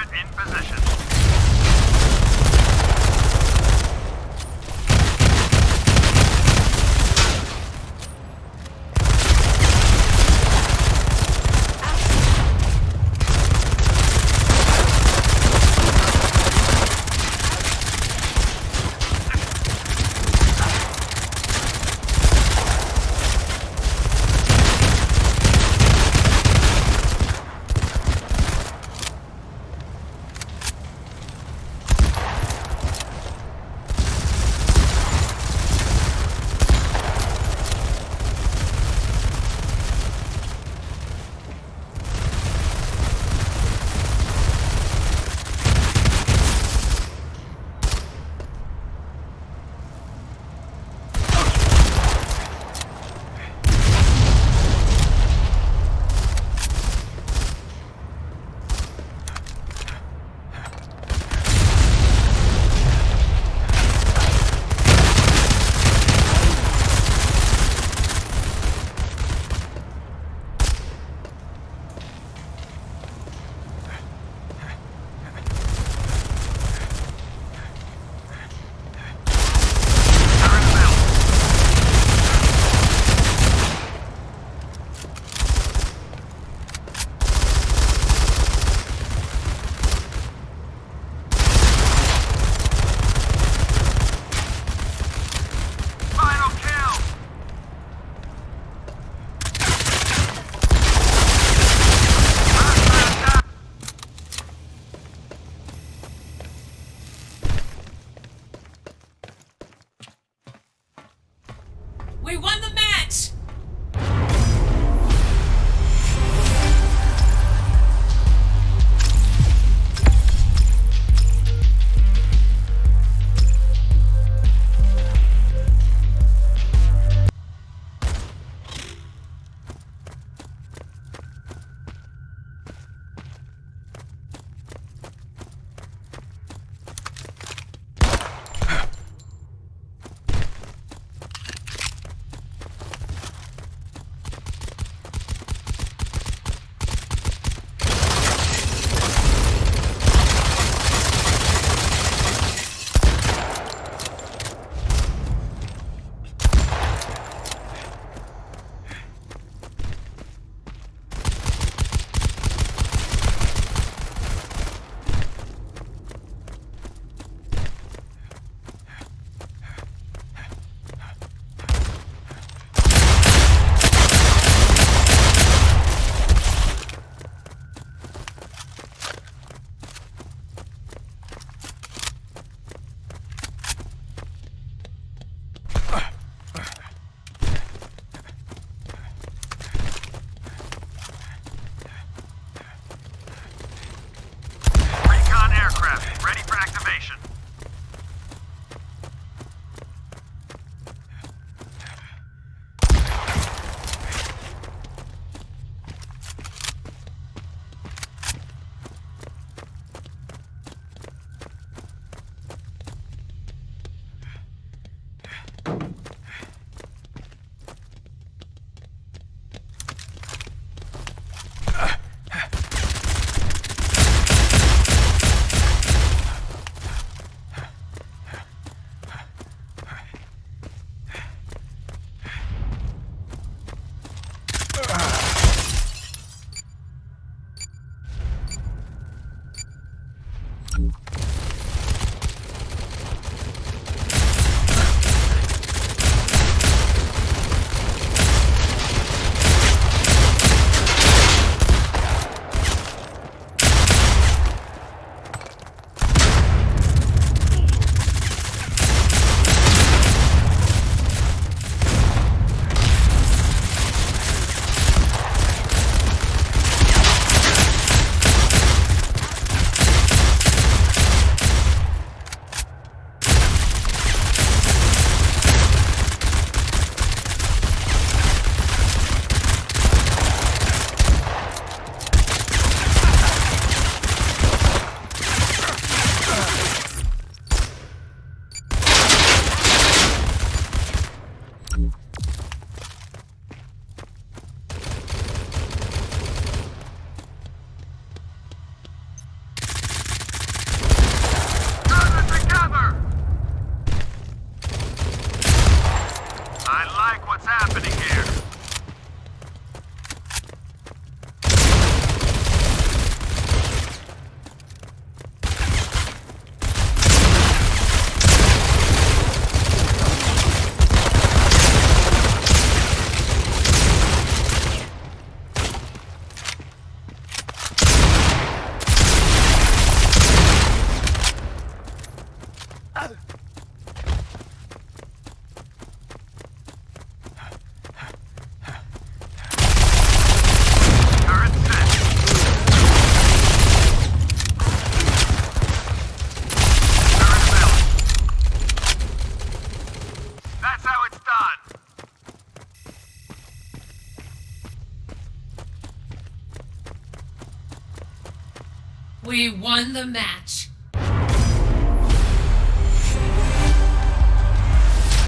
Turret in position. We won the We won the match.